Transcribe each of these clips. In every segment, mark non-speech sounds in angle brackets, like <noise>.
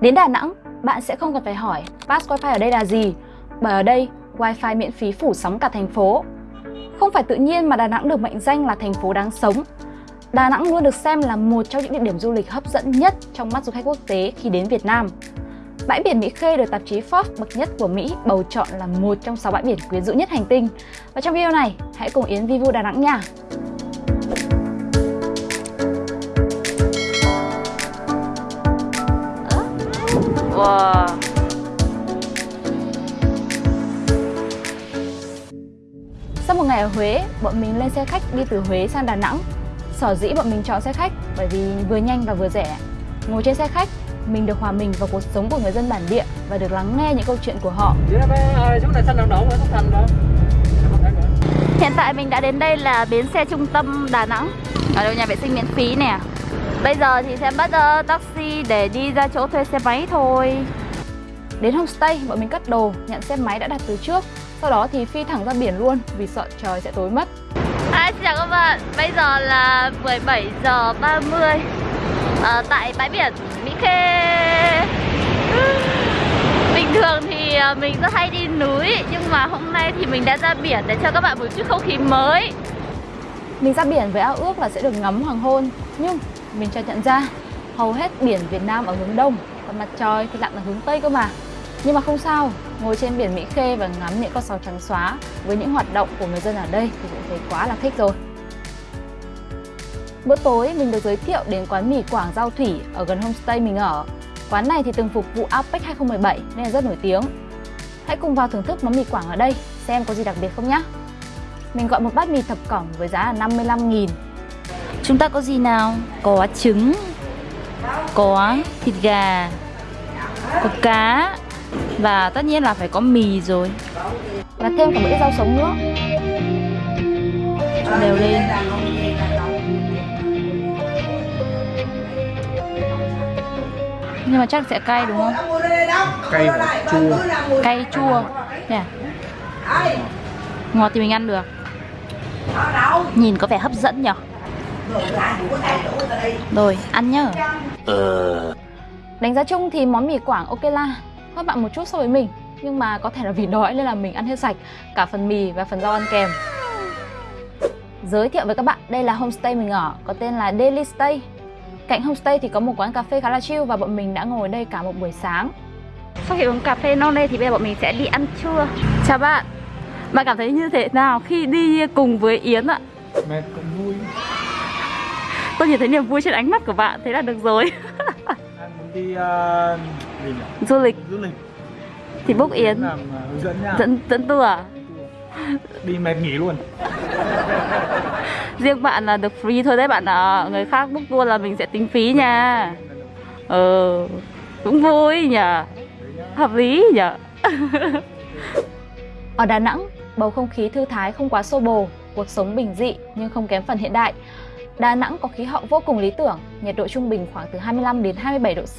Đến Đà Nẵng, bạn sẽ không cần phải hỏi pass wifi ở đây là gì, bởi ở đây wifi miễn phí phủ sóng cả thành phố. Không phải tự nhiên mà Đà Nẵng được mệnh danh là thành phố đáng sống. Đà Nẵng luôn được xem là một trong những địa điểm du lịch hấp dẫn nhất trong mắt du khách quốc tế khi đến Việt Nam. Bãi biển Mỹ Khê được tạp chí Forbes bậc nhất của Mỹ bầu chọn là một trong 6 bãi biển quyến rũ nhất hành tinh. Và trong video này, hãy cùng Yến Vivu Đà Nẵng nha! Wow. Sau một ngày ở Huế, bọn mình lên xe khách đi từ Huế sang Đà Nẵng. Sở dĩ bọn mình chọn xe khách bởi vì vừa nhanh và vừa rẻ. Ngồi trên xe khách, mình được hòa mình vào cuộc sống của người dân bản địa và được lắng nghe những câu chuyện của họ. Hiện tại mình đã đến đây là bến xe trung tâm Đà Nẵng. Ở đâu nhà vệ sinh miễn phí nè. Bây giờ thì sẽ bắt uh, taxi để đi ra chỗ thuê xe máy thôi. Đến homestay, bọn mình cất đồ, nhận xe máy đã đặt từ trước. Sau đó thì phi thẳng ra biển luôn vì sợ trời sẽ tối mất. À, xin chào các bạn, bây giờ là 17 giờ 30 à, Tại bãi biển Mỹ Khê. <laughs> Bình thường thì à, mình rất hay đi núi Nhưng mà hôm nay thì mình đã ra biển để cho các bạn một chút không khí mới. Mình ra biển với ao ước là sẽ được ngắm hoàng hôn. Nhưng mình chợt nhận ra, hầu hết biển Việt Nam ở hướng đông, còn mặt trời thì lặn ở hướng tây cơ mà. Nhưng mà không sao, ngồi trên biển Mỹ Khê và ngắm những con sóng trắng xóa với những hoạt động của người dân ở đây thì cũng thấy quá là thích rồi. Bữa tối, mình được giới thiệu đến quán mì Quảng Giao Thủy ở gần homestay mình ở. Quán này thì từng phục vụ APEC 2017 nên là rất nổi tiếng. Hãy cùng vào thưởng thức món mì Quảng ở đây, xem có gì đặc biệt không nhé mình gọi một bát mì thập cẩm với giá là 55 nghìn. Chúng ta có gì nào? Có trứng Có thịt gà Có cá Và tất nhiên là phải có mì rồi. Và thêm cả một ít rau sống nữa. Đều lên. Nhưng mà chắc sẽ cay đúng không? Cay và chua. Cay chua. Nè. Ngọt thì mình ăn được. Nhìn có vẻ hấp dẫn nhỉ? Rồi, ăn nhá. Ờ. Đánh giá chung thì món mì Quảng ok la. Hơn bạn một chút so với mình. Nhưng mà có thể là vì đói nên là mình ăn hết sạch. Cả phần mì và phần rau ăn kèm. Giới thiệu với các bạn, đây là homestay mình ở. Có tên là Daily Stay. Cạnh homestay thì có một quán cà phê khá là chill Và bọn mình đã ngồi đây cả một buổi sáng. Sau khi uống cà phê non đây thì bây giờ bọn mình sẽ đi ăn trưa. Chào bạn. Bạn cảm thấy như thế nào khi đi cùng với Yến ạ? Mệt cũng vui Tôi nhìn thấy niềm vui trên ánh mắt của bạn, thế là được rồi. Muốn đi uh, gì nhỉ? Du lịch. Du lịch. Thì book Yến. làm uh, hướng dẫn nha. Dẫn, dẫn tour à? Đi mệt nghỉ luôn. Riêng bạn là được free thôi đấy bạn ạ. Người khác book tour là mình sẽ tính phí nha. Ừ Cũng vui nhỉ. Hợp lý nhỉ. Ở Đà Nẵng, bầu không khí thư thái không quá xô bồ Cuộc sống bình dị nhưng không kém phần hiện đại Đà Nẵng có khí hậu vô cùng lý tưởng, nhiệt độ trung bình khoảng từ 25 đến 27 độ C.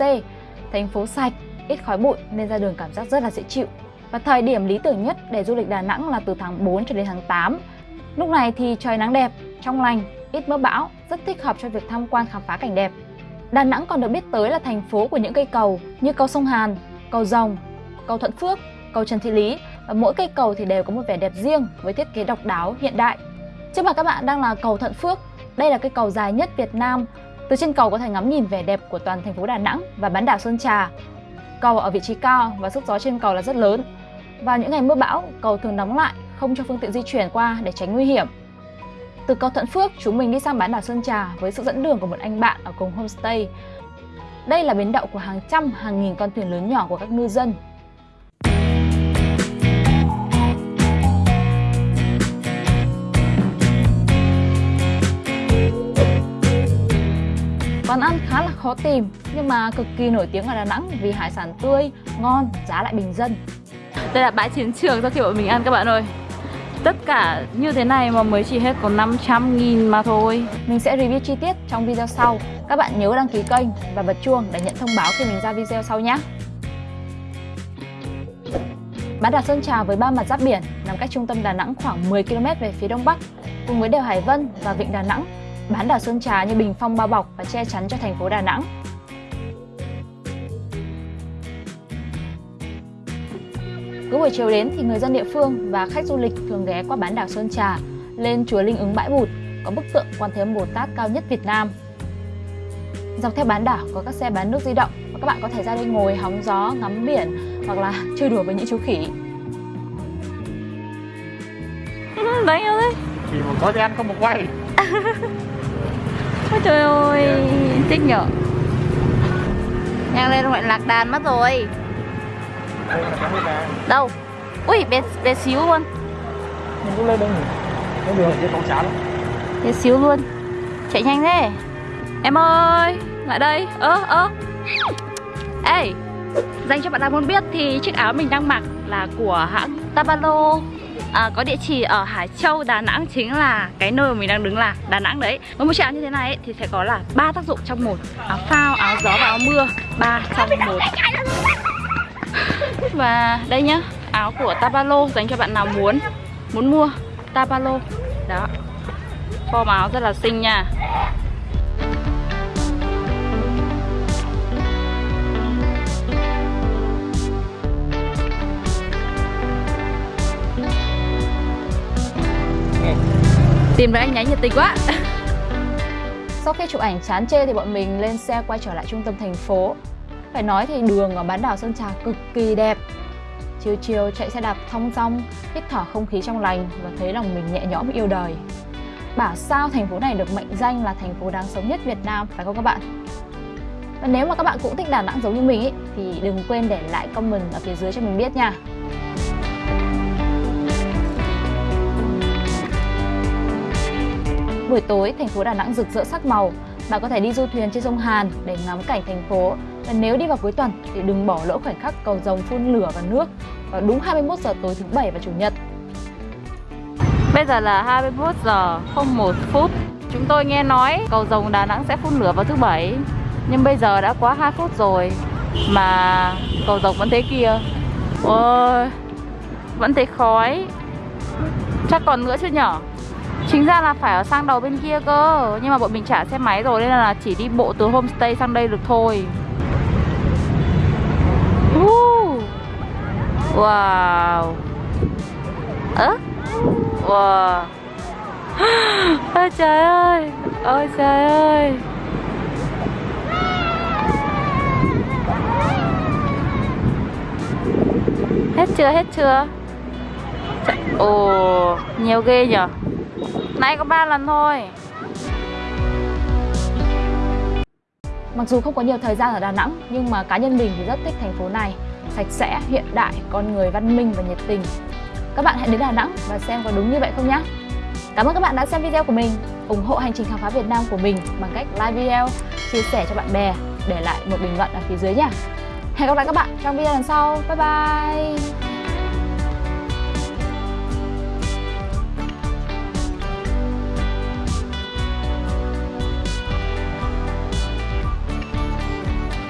Thành phố sạch, ít khói bụi nên ra đường cảm giác rất là dễ chịu. Và thời điểm lý tưởng nhất để du lịch Đà Nẵng là từ tháng 4 cho đến tháng 8. Lúc này thì trời nắng đẹp, trong lành, ít mưa bão, rất thích hợp cho việc tham quan khám phá cảnh đẹp. Đà Nẵng còn được biết tới là thành phố của những cây cầu như cầu sông Hàn, cầu Rồng, cầu Thuận Phước, cầu Trần Thị Lý và mỗi cây cầu thì đều có một vẻ đẹp riêng với thiết kế độc đáo hiện đại. Trước mặt các bạn đang là cầu Thuận Phước đây là cây cầu dài nhất Việt Nam. Từ trên cầu có thể ngắm nhìn vẻ đẹp của toàn thành phố Đà Nẵng và bán đảo Sơn Trà. Cầu ở vị trí cao và sức gió trên cầu là rất lớn. Vào những ngày mưa bão, cầu thường đóng lại, không cho phương tiện di chuyển qua để tránh nguy hiểm. Từ cầu Thuận Phước, chúng mình đi sang bán đảo Sơn Trà với sự dẫn đường của một anh bạn ở cùng homestay. Đây là bến đậu của hàng trăm, hàng nghìn con thuyền lớn nhỏ của các ngư dân Quán ăn khá là khó tìm nhưng mà cực kỳ nổi tiếng ở Đà Nẵng vì hải sản tươi, ngon, giá lại bình dân. Đây là bãi chiến trường sau khi bọn mình ăn các bạn ơi. Tất cả như thế này mà mới chỉ hết có 500 nghìn mà thôi Mình sẽ review chi tiết trong video sau Các bạn nhớ đăng ký kênh và bật chuông để nhận thông báo khi mình ra video sau nhé Bán đảo Sơn Trà với ba mặt giáp biển nằm cách trung tâm Đà Nẵng khoảng 10 km về phía đông bắc cùng với đèo Hải Vân và vịnh Đà Nẵng bán đảo Sơn Trà như bình phong bao bọc và che chắn cho thành phố Đà Nẵng. Cứ buổi chiều đến thì người dân địa phương và khách du lịch thường ghé qua bán đảo Sơn Trà, lên chùa Linh ứng Bãi Bụt, có bức tượng Quan Thế Âm Bồ Tát cao nhất Việt Nam. Dọc theo bán đảo có các xe bán nước di động và các bạn có thể ra đây ngồi hóng gió, ngắm biển hoặc là <laughs> chơi đùa với những chú khỉ. Đáng yêu đấy Chỉ một có ăn không một quay <laughs> Ôi trời ơi, thích nhở. Nhanh lên gọi lạc đàn mất rồi. Đâu? Ui, bé, bé xíu luôn. Mình cũng lên đây nhỉ? Nó đường kia tấu chán Bé xíu luôn. Chạy nhanh thế. Em ơi, lại đây. Ơ, ơ. Ê, dành cho bạn nào muốn biết thì chiếc áo mình đang mặc là của hãng Tabalo à, Có địa chỉ ở Hải Châu, Đà Nẵng Chính là cái nơi mà mình đang đứng là Đà Nẵng đấy. Với một chiếc áo như thế này ấy, thì sẽ có là ba tác dụng trong một. Áo phao, áo gió và áo mưa ba trong một. Và đây nhá Áo của Tabalo dành cho bạn nào muốn Muốn mua Tabalo Đó. Form áo rất là xinh nha. Tìm với anh nháy nhiệt tình quá Sau khi chụp ảnh chán chê thì bọn mình lên xe quay trở lại trung tâm thành phố. Phải nói thì đường ở bán đảo Sơn Trà cực kỳ đẹp. Chiều chiều chạy xe đạp thong dong, hít thở không khí trong lành và thấy lòng mình nhẹ nhõm yêu đời. Bảo sao thành phố này được mệnh danh là thành phố đáng sống nhất Việt Nam phải không các bạn? Và nếu mà các bạn cũng thích Đà Nẵng giống như mình ý, thì đừng quên để lại comment ở phía dưới cho mình biết nha. Buổi tối, thành phố Đà Nẵng rực rỡ sắc màu. Bạn có thể đi du thuyền trên sông Hàn để ngắm cảnh thành phố. Và nếu đi vào cuối tuần thì đừng bỏ lỡ khoảnh khắc cầu rồng phun lửa và nước vào đúng 21 giờ tối thứ bảy và chủ nhật. Bây giờ là 21 giờ 01 phút Chúng tôi nghe nói cầu rồng Đà Nẵng sẽ phun lửa vào thứ bảy Nhưng bây giờ đã quá 2 phút rồi Mà cầu rồng vẫn thế kia Ôi Vẫn thấy khói Chắc còn nữa chứ nhở Chính ra là phải ở sang đầu bên kia cơ. Nhưng mà bọn mình trả xe máy rồi Nên là chỉ đi bộ từ homestay sang đây được thôi. Wow! Ơ? Wow! <gasps> Ôi trời ơi! Ôi trời ơi! Hết chưa hết chưa? Ồ, oh, Nhiều ghê nhở? Nãy có 3 lần thôi Mặc dù không có nhiều thời gian ở Đà Nẵng nhưng mà cá nhân mình thì rất thích thành phố này. Sạch sẽ, hiện đại, con người văn minh và nhiệt tình. Các bạn hãy đến Đà Nẵng và xem có đúng như vậy không nhé. Cảm ơn các bạn đã xem video của mình. ủng hộ hành trình khám phá Việt Nam của mình bằng cách like video, chia sẻ cho bạn bè, để lại một bình luận ở phía dưới nhé. Hẹn gặp lại các bạn trong video lần sau. Bye bye!